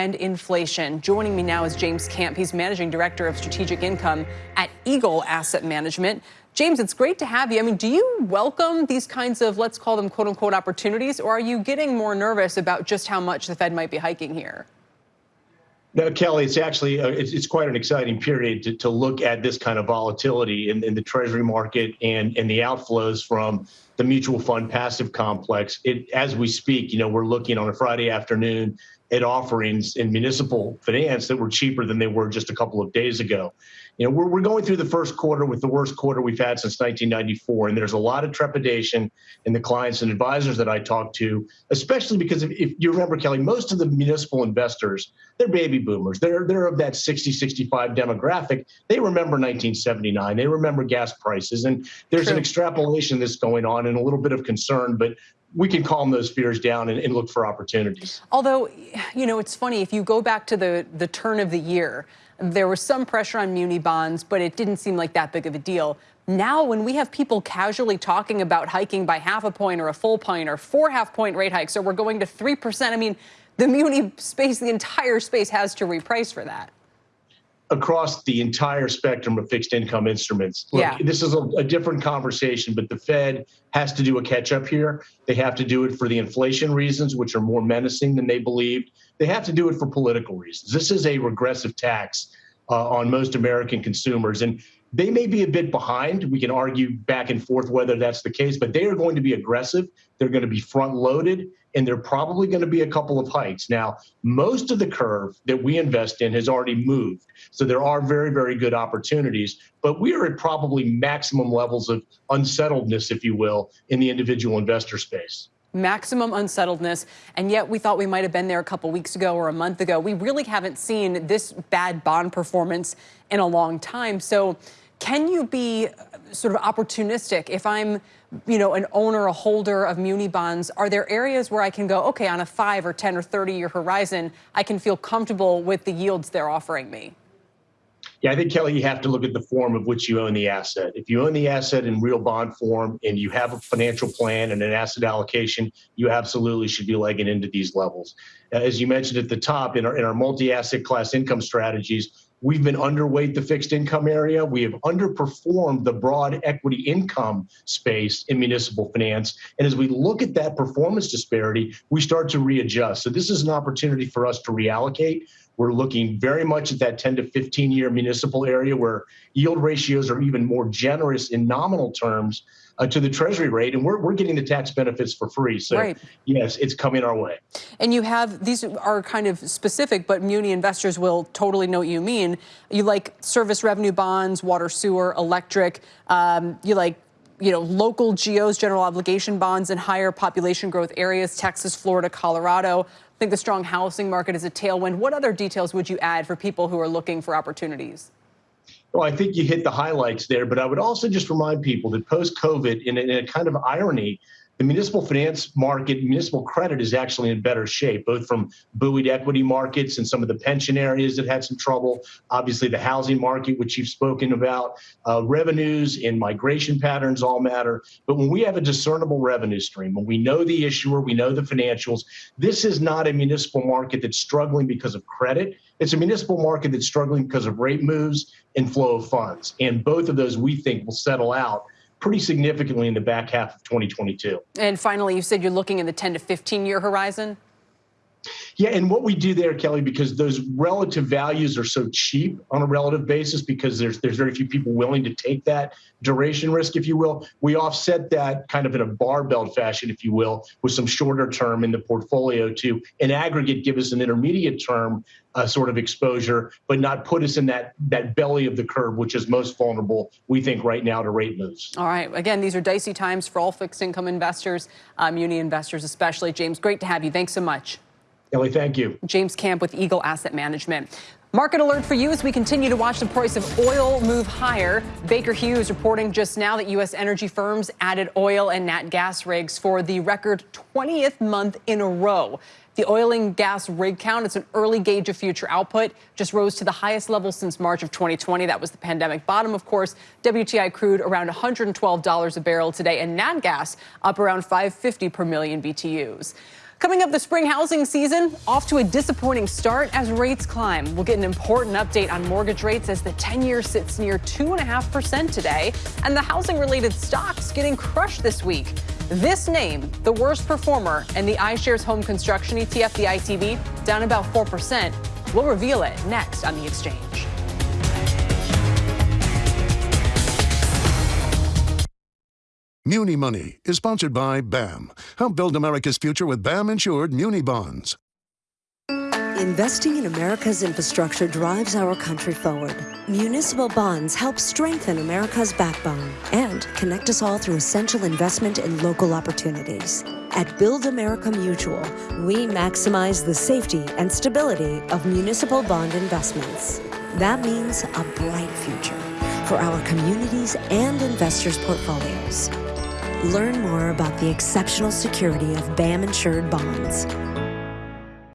and inflation. Joining me now is James Camp. He's Managing Director of Strategic Income at Eagle Asset Management. James, it's great to have you. I mean, do you welcome these kinds of, let's call them quote unquote opportunities, or are you getting more nervous about just how much the Fed might be hiking here? No, Kelly, it's actually uh, it's, it's quite an exciting period to, to look at this kind of volatility in, in the Treasury market and, and the outflows from the mutual fund passive complex. It, as we speak, you know, we're looking on a Friday afternoon at offerings in municipal finance that were cheaper than they were just a couple of days ago. You know, we're, we're going through the first quarter with the worst quarter we've had since 1994, and there's a lot of trepidation in the clients and advisors that I talk to, especially because if, if you remember, Kelly, most of the municipal investors, they're baby boomers. They're, they're of that 60, 65 demographic. They remember 1979. They remember gas prices, and there's True. an extrapolation that's going on and a little bit of concern, but we can calm those fears down and, and, look for opportunities. Although, you know, it's funny, if you go back to the, the turn of the year, there was some pressure on muni bonds, but it didn't seem like that big of a deal. Now, when we have people casually talking about hiking by half a point or a full point or four half point rate hikes, or we're going to 3%, I mean, the muni space, the entire space has to reprice for that across the entire spectrum of fixed income instruments. Look, yeah. this is a, a, different conversation, but the Fed has to do a catch up here. They have to do it for the inflation reasons, which are more menacing than they believed. They have to do it for political reasons. This is a regressive tax uh, on most American consumers. And they may be a bit behind. We can argue back and forth whether that's the case, but they are going to be aggressive. They're going to be front loaded, and they're probably going to be a couple of hikes. Now, most of the curve that we invest in has already moved. So there are very, very good opportunities, but we are at probably maximum levels of unsettledness, if you will, in the individual investor space maximum unsettledness, and yet we thought we might have been there a couple weeks ago or a month ago. We really haven't seen this bad bond performance in a long time. So can you be uh, sort of opportunistic if I'm, you know, an owner, a holder of muni bonds? Are there areas where I can go, okay, on a five or 10 or 30 year horizon, I can feel comfortable with the yields they're offering me? Yeah, I think, Kelly, you have to look at the form of which you own the asset. If you own the asset in real bond form and you have a financial plan and an asset allocation, you absolutely should be legging into these levels. Uh, as you mentioned at the top, in our, in our multi asset class income strategies, We've been underweight the fixed income area. We have underperformed the broad equity income space in municipal finance. And as we look at that performance disparity, we start to readjust. So this is an opportunity for us to reallocate. We're looking very much at that 10 to 15 year municipal area where yield ratios are even more generous in nominal terms uh, to the treasury rate, and we're, we're getting the tax benefits for free. So, right. yes, it's coming our way. And you have these are kind of specific, but muni investors will totally know what you mean. You like service revenue bonds, water, sewer, electric. Um, you like you know, local GOs, general obligation bonds in higher population growth areas, Texas, Florida, Colorado I think the strong housing market is a tailwind. What other details would you add for people who are looking for opportunities? Well, I think you hit the highlights there, but I would also just remind people that post COVID, in, in a kind of irony, the municipal finance market, municipal credit is actually in better shape, both from buoyed equity markets and some of the pension areas that had some trouble. Obviously, the housing market, which you've spoken about, uh, revenues and migration patterns all matter. But when we have a discernible revenue stream, when we know the issuer, we know the financials, this is not a municipal market that's struggling because of credit. It's a municipal market that's struggling because of rate moves and flow of funds. And both of those we think will settle out pretty significantly in the back half of 2022. And finally, you said you're looking in the 10 to 15 year horizon? Yeah, and what we do there, Kelly, because those relative values are so cheap on a relative basis, because there's there's very few people willing to take that duration risk, if you will. We offset that kind of in a barbell fashion, if you will, with some shorter term in the portfolio to, in aggregate, give us an intermediate term uh, sort of exposure, but not put us in that that belly of the curve, which is most vulnerable, we think, right now to rate moves. All right. Again, these are dicey times for all fixed income investors, um, muni investors especially. James, great to have you. Thanks so much. Kelly, thank you. James Camp with Eagle Asset Management. Market alert for you as we continue to watch the price of oil move higher. Baker Hughes reporting just now that U.S. energy firms added oil and nat gas rigs for the record 20th month in a row. The oil and gas rig count, it's an early gauge of future output, just rose to the highest level since March of 2020. That was the pandemic bottom, of course. WTI crude around $112 a barrel today, and nat gas up around 550 per million BTUs. Coming up, the spring housing season off to a disappointing start as rates climb. We'll get an important update on mortgage rates as the 10 year sits near 2.5% today, and the housing related stocks getting crushed this week. This name, the worst performer in the iShares home construction ETF, the ITB, down about 4%. We'll reveal it next on the exchange. Muni Money is sponsored by BAM. Help build America's future with BAM insured Muni bonds. Investing in America's infrastructure drives our country forward. Municipal bonds help strengthen America's backbone and connect us all through essential investment in local opportunities. At Build America Mutual, we maximize the safety and stability of municipal bond investments. That means a bright future for our communities and investors' portfolios. Learn more about the exceptional security of BAM insured bonds